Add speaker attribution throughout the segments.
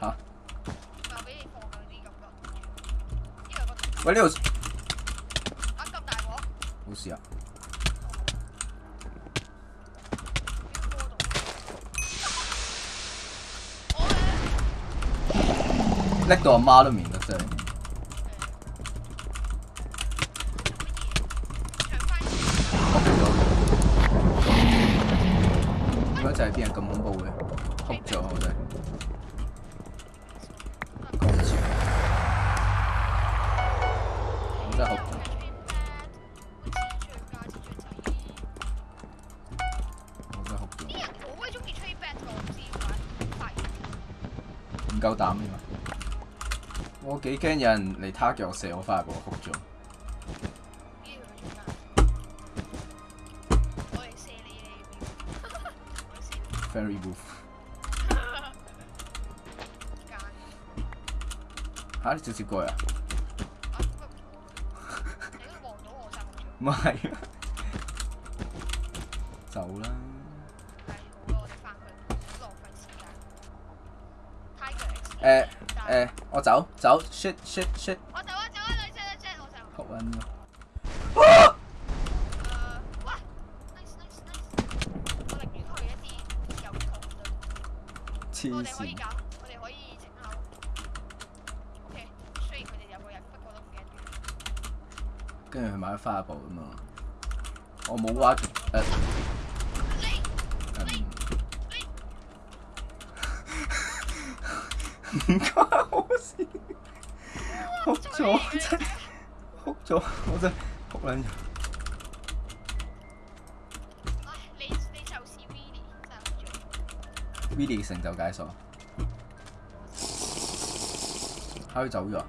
Speaker 1: 嚇！
Speaker 2: 喂，呢度冇事啊！拎到阿媽都
Speaker 1: 面
Speaker 2: 都傷。點解就係邊人咁恐怖嘅？哭咗我哋。唔夠膽啊！我幾驚有人嚟他腳射我翻
Speaker 1: 嚟，俾我哭咗。
Speaker 2: Very
Speaker 1: good。
Speaker 2: 嚇！你做啲鬼啊！唔係，走啦。誒誒，我走走，shit shit shit，
Speaker 1: 我走啊走啊，你 jet jet，我走。撲撚我。我寧願去一啲有窮
Speaker 2: 隊。
Speaker 1: 我哋可以搞，我哋可以藉口。
Speaker 2: 跟住佢买咗花布啊嘛，我冇話誒。唔關我事，哭咗真，哭咗，我真哭兩
Speaker 1: 場。你你就是 v i d
Speaker 2: i 成就。解锁，l l 解佢走咗，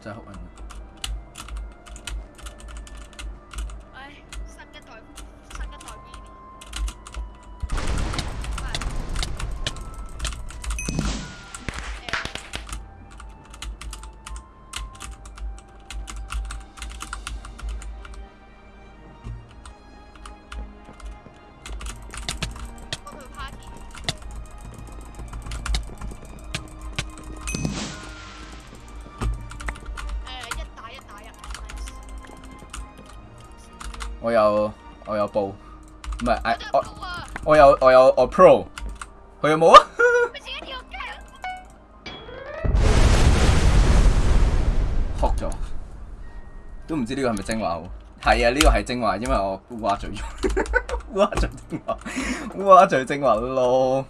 Speaker 2: 真係哭
Speaker 1: 緊。我
Speaker 2: 有我有部唔系我
Speaker 1: 我
Speaker 2: 有我有我 Pro 佢有冇啊哭咗都唔知呢个系咪精华系啊呢个系精华因为我乌鸦嘴乌鸦 嘴精华乌鸦嘴精华咯。